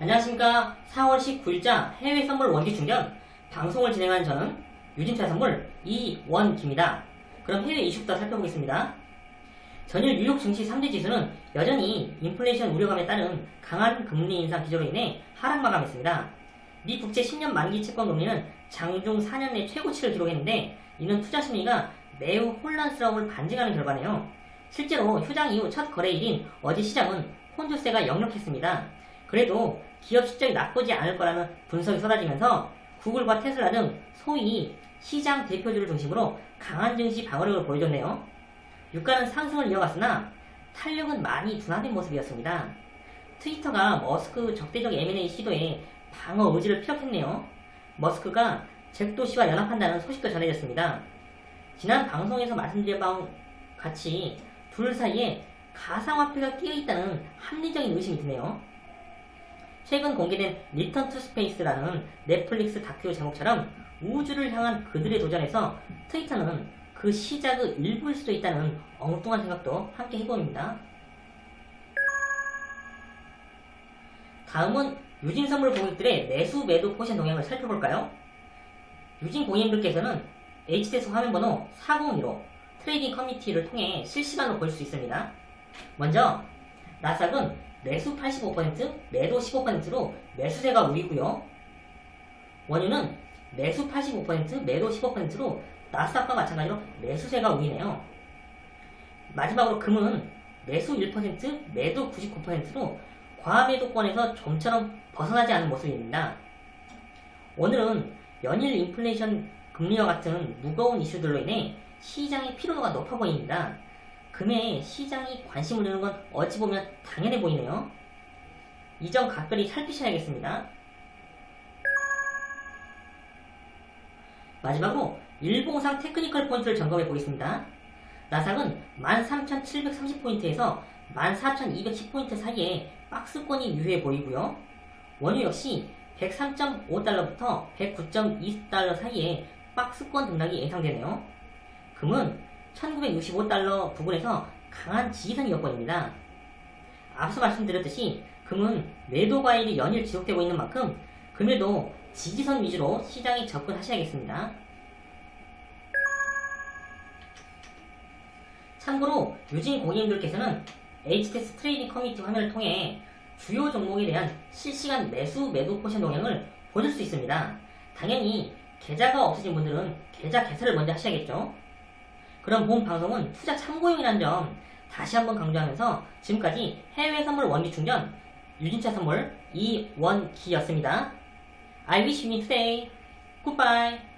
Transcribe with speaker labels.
Speaker 1: 안녕하십니까 4월 19일자 해외 선물 원기 충전 방송을 진행한 저는 유진차 선물 이원기입니다. 그럼 해외 이슈부터 살펴보겠습니다. 전일 뉴욕 증시 3대 지수는 여전히 인플레이션 우려감에 따른 강한 금리 인상 기조로 인해 하락 마감했습니다. 미 국채 10년 만기 채권 금리는 장중 4년 내 최고치를 기록했는데 이는 투자 심리가 매우 혼란스러움을 반증하는 결과네요. 실제로 휴장 이후 첫 거래일인 어제 시장은 혼조세가 역력했습니다. 그래도 기업 실적이 나쁘지 않을 거라는 분석이 쏟아지면서 구글과 테슬라 등 소위 시장 대표주를 중심으로 강한 증시 방어력을 보여줬네요. 유가는 상승을 이어갔으나 탄력은 많이 둔화된 모습이었습니다. 트위터가 머스크 적대적 M&A 시도에 방어 의지를 피력했네요. 머스크가 잭도 씨와 연합한다는 소식도 전해졌습니다. 지난 방송에서 말씀드린 바와 같이 둘 사이에 가상화폐가 끼어있다는 합리적인 의심이 드네요. 최근 공개된 Return to Space라는 넷플릭스 다큐 제목처럼 우주를 향한 그들의 도전에서 트위터는 그 시작의 일부일 수도 있다는 엉뚱한 생각도 함께 해봅니다. 다음은 유진 선물 고객들의 매수 매도 포지션 동향을 살펴볼까요? 유진 고객님들께서는 HTS 화면번호 402로 trading 커뮤니티를 통해 실시간으로 볼 수 있습니다. 먼저 나스닥은 매수 85%, 매도 15%로 매수세가 우위고요. 원유는 매수 85%, 매도 15%로 나스닥과 마찬가지로 매수세가 우위네요. 마지막으로 금은 매수 1%, 매도 99%로 과매도권에서 좀처럼 벗어나지 않은 모습입니다. 오늘은 연일 인플레이션 금리와 같은 무거운 이슈들로 인해 시장의 피로도가 높아 보입니다. 금에 시장이 관심을 두는 건 어찌 보면 당연해 보이네요. 이점 각별히 살피셔야겠습니다. 마지막으로 일봉상 technical 포인트를 점검해 보겠습니다. 나스닥은 13,730포인트에서 14,210포인트 사이에 박스권이 유효해 보이고요. 원유 역시 103.5달러부터 109.2달러 사이에 박스권 등락이 예상되네요. 금은 1965달러 부근에서 강한 지지선이 엿보입니다. 앞서 말씀드렸듯이 금은 매도 과일이 연일 지속되고 있는 만큼 금일도 지지선 위주로 시장에 접근하셔야겠습니다. 참고로 유진 고객님들께서는 HTS trading 커뮤니티 화면을 통해 주요 종목에 대한 실시간 매수 매도 포지션 동향을 보실 수 있습니다. 당연히 계좌가 없으신 분들은 계좌 개설을 먼저 하셔야겠죠. 그럼 본 방송은 투자 참고용이라는 점 다시 한번 강조하면서 지금까지 해외 선물 원기 충전 유진투자선물 이원기였습니다. I wish you today. Goodbye.